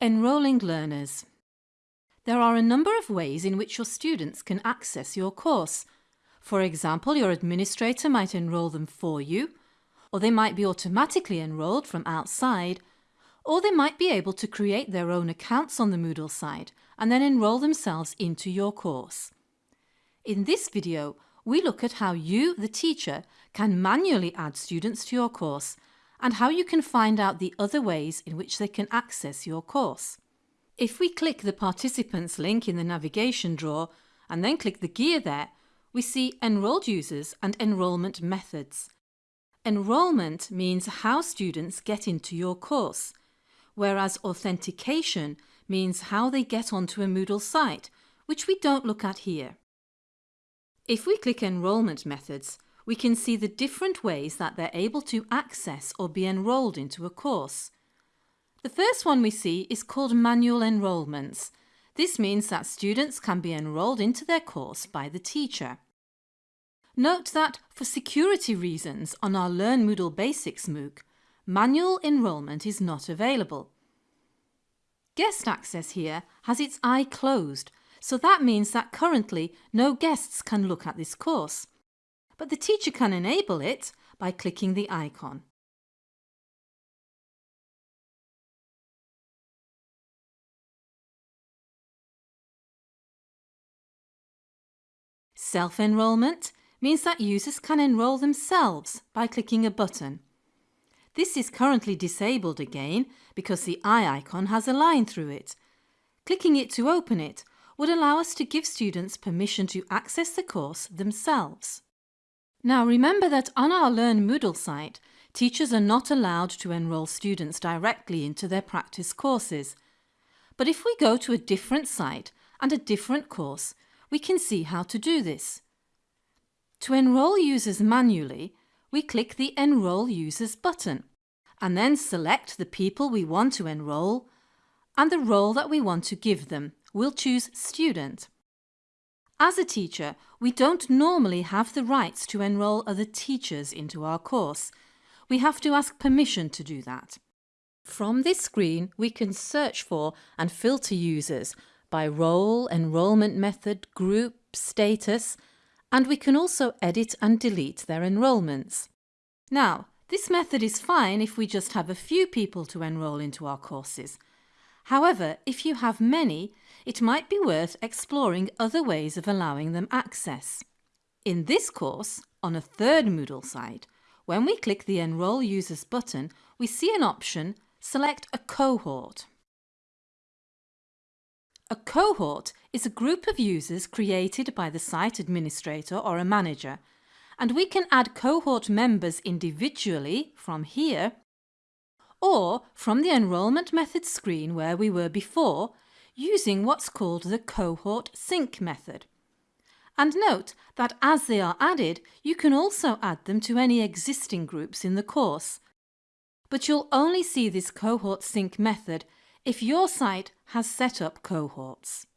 Enrolling learners. There are a number of ways in which your students can access your course. For example, your administrator might enrol them for you, or they might be automatically enrolled from outside, or they might be able to create their own accounts on the Moodle site and then enrol themselves into your course. In this video, we look at how you, the teacher, can manually add students to your course and how you can find out the other ways in which they can access your course. If we click the participants link in the navigation drawer and then click the gear there, we see enrolled users and enrolment methods. Enrolment means how students get into your course, whereas authentication means how they get onto a Moodle site, which we don't look at here. If we click enrolment methods, we can see the different ways that they're able to access or be enrolled into a course. The first one we see is called manual enrolments. This means that students can be enrolled into their course by the teacher. Note that for security reasons on our Learn Moodle Basics MOOC, manual enrolment is not available. Guest access here has its eye closed, so that means that currently no guests can look at this course but the teacher can enable it by clicking the icon. Self-enrolment means that users can enrol themselves by clicking a button. This is currently disabled again because the eye icon has a line through it. Clicking it to open it would allow us to give students permission to access the course themselves. Now remember that on our Learn Moodle site, teachers are not allowed to enrol students directly into their practice courses. But if we go to a different site and a different course, we can see how to do this. To enrol users manually, we click the Enrol Users button and then select the people we want to enrol and the role that we want to give them. We'll choose Student. As a teacher, we don't normally have the rights to enrol other teachers into our course. We have to ask permission to do that. From this screen, we can search for and filter users by role, enrolment method, group, status, and we can also edit and delete their enrolments. Now, this method is fine if we just have a few people to enrol into our courses. However, if you have many, it might be worth exploring other ways of allowing them access. In this course, on a third Moodle site, when we click the Enrol Users button, we see an option Select a cohort. A cohort is a group of users created by the site administrator or a manager, and we can add cohort members individually from here or from the enrolment method screen where we were before using what's called the cohort sync method. And note that as they are added, you can also add them to any existing groups in the course. But you'll only see this cohort sync method if your site has set up cohorts.